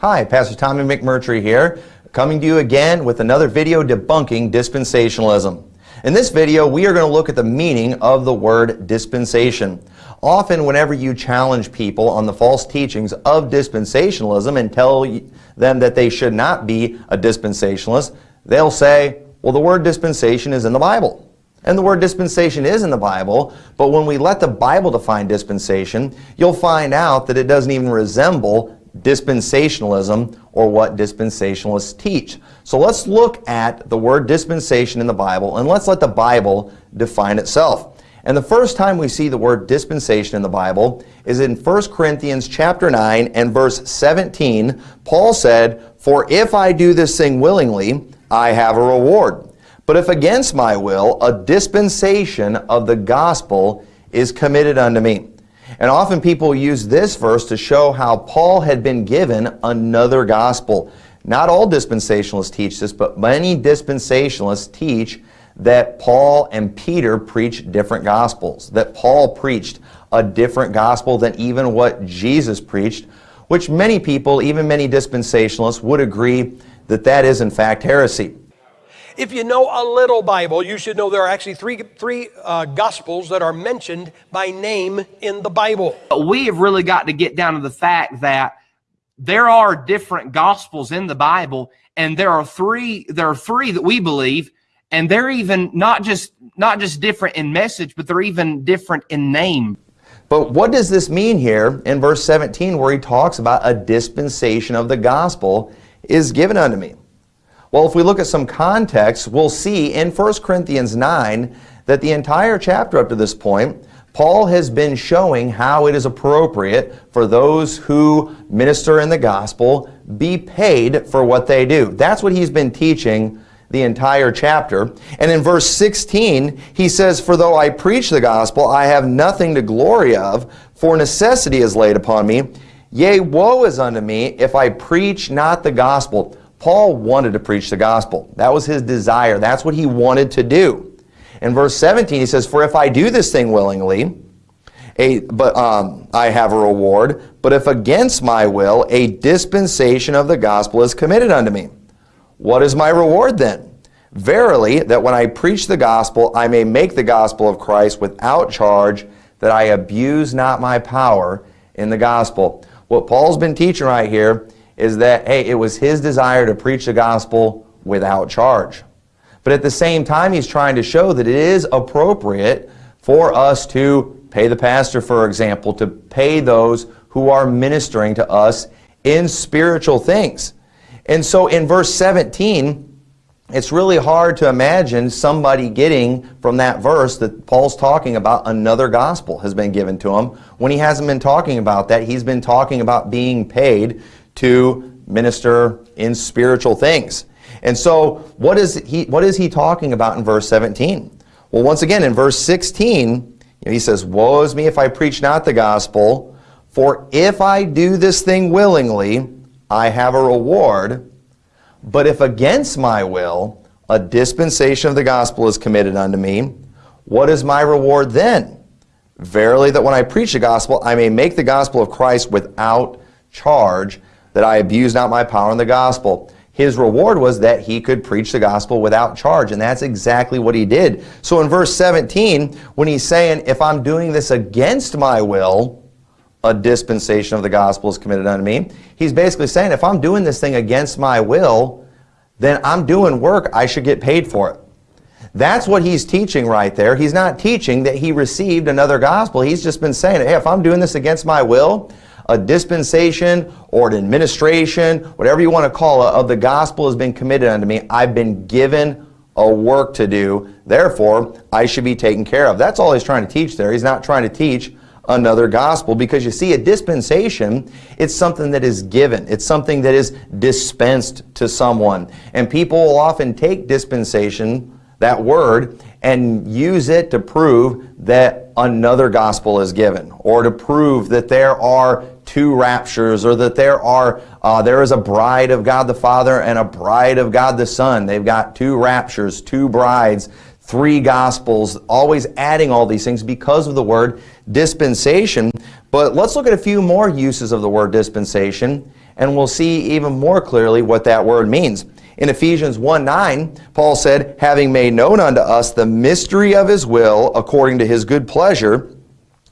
Hi, Pastor Tommy McMurtry here, coming to you again with another video debunking dispensationalism. In this video, we are going to look at the meaning of the word dispensation. Often, whenever you challenge people on the false teachings of dispensationalism and tell them that they should not be a dispensationalist, they'll say, well, the word dispensation is in the Bible. And the word dispensation is in the Bible, but when we let the Bible define dispensation, you'll find out that it doesn't even resemble dispensationalism or what dispensationalists teach. So let's look at the word dispensation in the Bible and let's let the Bible define itself. And the first time we see the word dispensation in the Bible is in 1 Corinthians chapter 9 and verse 17. Paul said, For if I do this thing willingly, I have a reward. But if against my will, a dispensation of the gospel is committed unto me. And often people use this verse to show how Paul had been given another gospel. Not all dispensationalists teach this, but many dispensationalists teach that Paul and Peter preached different gospels, that Paul preached a different gospel than even what Jesus preached, which many people, even many dispensationalists, would agree that that is in fact heresy. If you know a little Bible, you should know there are actually three, three uh, Gospels that are mentioned by name in the Bible. But we have really got to get down to the fact that there are different Gospels in the Bible, and there are three. There are three that we believe, and they're even not just not just different in message, but they're even different in name. But what does this mean here in verse 17 where he talks about a dispensation of the gospel is given unto me? Well, if we look at some context, we'll see in 1 Corinthians 9 that the entire chapter up to this point, Paul has been showing how it is appropriate for those who minister in the gospel be paid for what they do. That's what he's been teaching the entire chapter. And in verse 16, he says, For though I preach the gospel, I have nothing to glory of, for necessity is laid upon me. Yea, woe is unto me if I preach not the gospel. Paul wanted to preach the gospel. That was his desire. That's what he wanted to do. In verse 17, he says, For if I do this thing willingly, a, but um, I have a reward. But if against my will, a dispensation of the gospel is committed unto me. What is my reward then? Verily, that when I preach the gospel, I may make the gospel of Christ without charge, that I abuse not my power in the gospel. What Paul's been teaching right here is that, hey, it was his desire to preach the gospel without charge. But at the same time, he's trying to show that it is appropriate for us to pay the pastor, for example, to pay those who are ministering to us in spiritual things. And so in verse 17, it's really hard to imagine somebody getting from that verse that Paul's talking about another gospel has been given to him when he hasn't been talking about that. He's been talking about being paid to minister in spiritual things. And so what is he, what is he talking about in verse 17? Well, once again, in verse 16, you know, he says, Woe is me if I preach not the gospel, for if I do this thing willingly, I have a reward. But if against my will, a dispensation of the gospel is committed unto me, what is my reward then? Verily that when I preach the gospel, I may make the gospel of Christ without charge, that I abuse not my power in the gospel. His reward was that he could preach the gospel without charge, and that's exactly what he did. So in verse 17, when he's saying, if I'm doing this against my will, a dispensation of the gospel is committed unto me. He's basically saying, if I'm doing this thing against my will, then I'm doing work, I should get paid for it. That's what he's teaching right there. He's not teaching that he received another gospel. He's just been saying, hey, if I'm doing this against my will, a dispensation or an administration, whatever you want to call it, of the gospel has been committed unto me. I've been given a work to do. Therefore, I should be taken care of. That's all he's trying to teach there. He's not trying to teach another gospel because you see a dispensation it's something that is given it's something that is dispensed to someone and people will often take dispensation that word and use it to prove that another gospel is given or to prove that there are two raptures or that there are uh, there is a bride of God the Father and a bride of God the Son. They've got two raptures, two brides, three gospels, always adding all these things because of the word dispensation. But let's look at a few more uses of the word dispensation. and we'll see even more clearly what that word means. In Ephesians 1 9, Paul said, Having made known unto us the mystery of his will according to his good pleasure,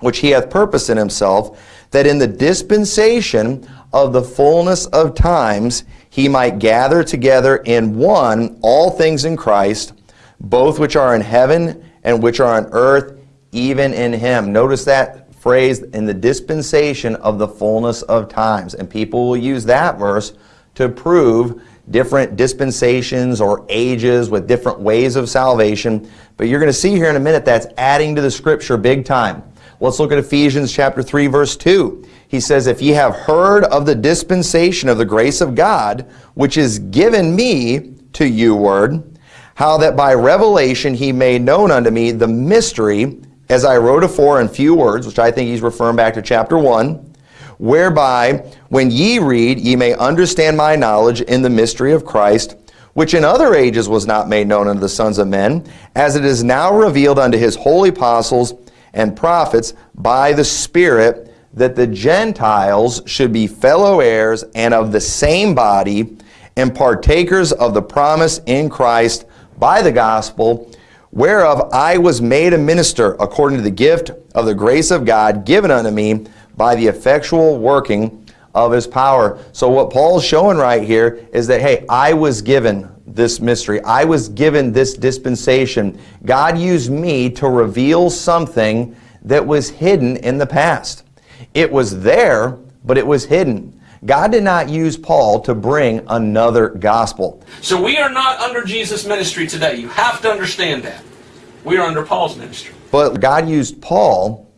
which he hath purposed in himself, that in the dispensation of the fullness of times he might gather together in one all things in Christ, both which are in heaven and which are on earth, even in him. Notice that phrase, in the dispensation of the fullness of times. And people will use that verse to prove different dispensations or ages with different ways of salvation. But you're going to see here in a minute that's adding to the scripture big time. Let's look at Ephesians chapter 3 verse 2. He says, If ye have heard of the dispensation of the grace of God, which is given me to you word, how that by revelation he made known unto me the mystery, as I wrote afore in few words, which I think he's referring back to chapter 1, whereby when ye read, ye may understand my knowledge in the mystery of Christ, which in other ages was not made known unto the sons of men, as it is now revealed unto his holy apostles and prophets by the Spirit, that the Gentiles should be fellow heirs and of the same body, and partakers of the promise in Christ by the gospel, whereof I was made a minister according to the gift of the grace of God given unto me by the effectual working of his power. So what Paul's showing right here is that, hey, I was given this mystery. I was given this dispensation. God used me to reveal something that was hidden in the past. It was there, but it was hidden. God did not use Paul to bring another gospel. So we are not under Jesus' ministry today. You have to understand that. We are under Paul's ministry. But God used Paul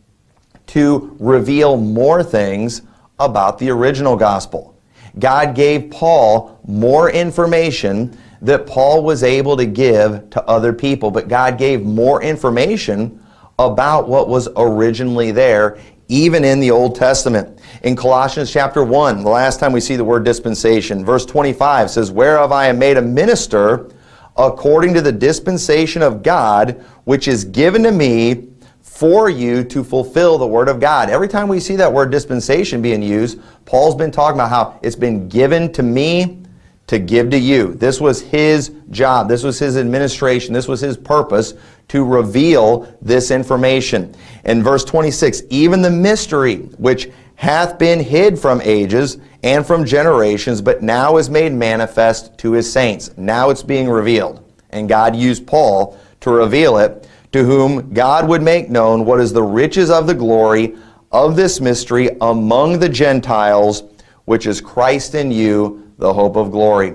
to reveal more things about the original gospel. God gave Paul more information that Paul was able to give to other people, but God gave more information about what was originally there, even in the Old Testament. In Colossians chapter 1, the last time we see the word dispensation, verse 25 says, Whereof I am made a minister according to the dispensation of God, which is given to me for you to fulfill the Word of God. Every time we see that word dispensation being used, Paul's been talking about how it's been given to me to give to you. This was his job. This was his administration. This was his purpose to reveal this information. In verse 26, even the mystery which hath been hid from ages and from generations, but now is made manifest to his saints. Now it's being revealed. And God used Paul to reveal it to whom God would make known what is the riches of the glory of this mystery among the Gentiles, which is Christ in you, the hope of glory.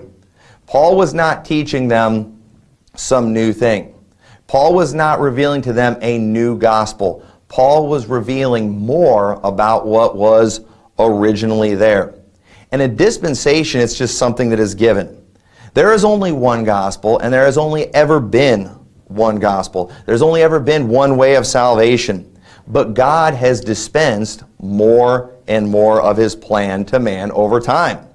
Paul was not teaching them some new thing. Paul was not revealing to them a new gospel. Paul was revealing more about what was originally there. And a dispensation, it's just something that is given. There is only one gospel, and there has only ever been one gospel. There's only ever been one way of salvation. But God has dispensed more and more of his plan to man over time.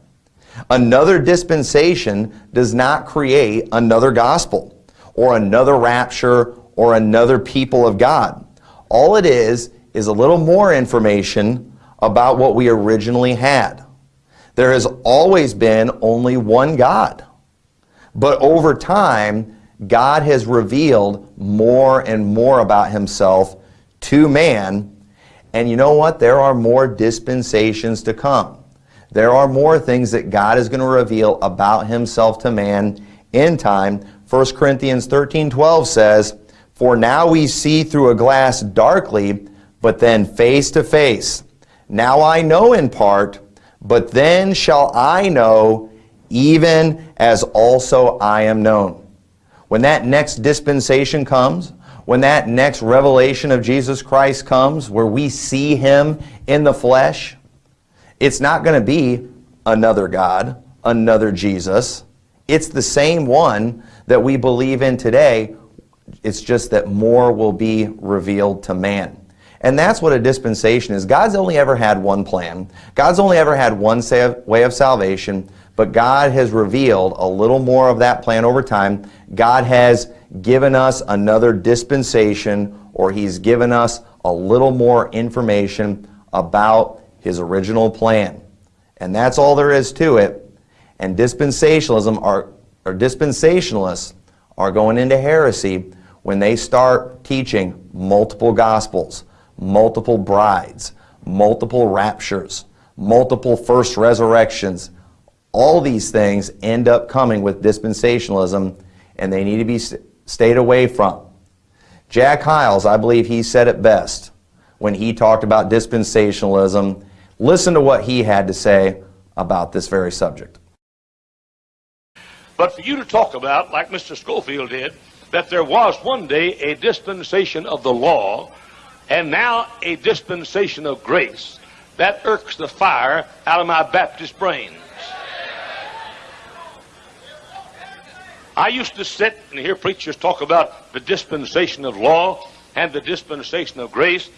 Another dispensation does not create another gospel or another rapture or another people of God. All it is is a little more information about what we originally had. There has always been only one God. But over time, God has revealed more and more about himself to man. And you know what? There are more dispensations to come. There are more things that God is going to reveal about himself to man in time. 1 Corinthians 13, 12 says, For now we see through a glass darkly, but then face to face. Now I know in part, but then shall I know, even as also I am known. When that next dispensation comes, when that next revelation of Jesus Christ comes, where we see Him in the flesh, it's not going to be another God, another Jesus. It's the same one that we believe in today. It's just that more will be revealed to man. And that's what a dispensation is. God's only ever had one plan. God's only ever had one way of salvation. But God has revealed a little more of that plan over time. God has given us another dispensation, or He's given us a little more information about His original plan. And that's all there is to it. And dispensationalism are, or dispensationalists are going into heresy when they start teaching multiple gospels, multiple brides, multiple raptures, multiple first resurrections. All these things end up coming with dispensationalism and they need to be stayed away from. Jack Hyles, I believe he said it best when he talked about dispensationalism. Listen to what he had to say about this very subject. But for you to talk about, like Mr. Scofield did, that there was one day a dispensation of the law and now a dispensation of grace, that irks the fire out of my Baptist brains. I used to sit and hear preachers talk about the dispensation of law and the dispensation of grace,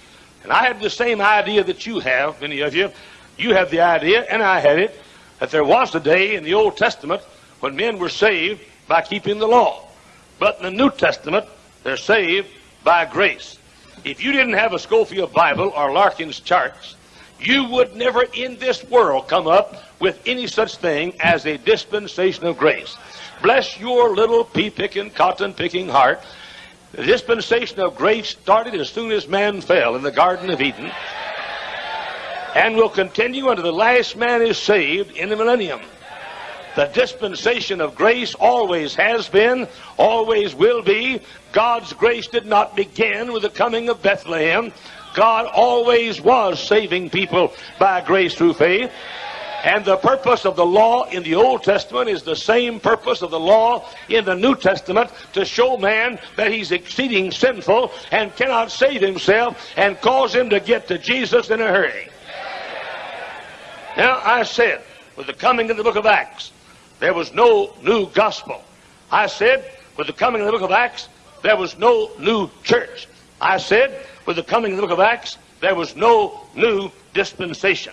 and I had the same idea that you have, many of you. You have the idea, and I had it, that there was a day in the Old Testament when men were saved by keeping the law. But in the New Testament, they're saved by grace. If you didn't have a Scofield Bible or Larkin's charts, you would never in this world come up with any such thing as a dispensation of grace. Bless your little pea-picking, cotton-picking heart. The dispensation of grace started as soon as man fell in the Garden of Eden and will continue until the last man is saved in the millennium. The dispensation of grace always has been, always will be. God's grace did not begin with the coming of Bethlehem. God always was saving people by grace through faith. And the purpose of the law in the Old Testament is the same purpose of the law in the New Testament to show man that he's exceeding sinful and cannot save himself and cause him to get to Jesus in a hurry. Now, I said, with the coming of the book of Acts, there was no new gospel. I said, with the coming of the book of Acts, there was no new church. I said, with the coming of the book of Acts, there was no new dispensation.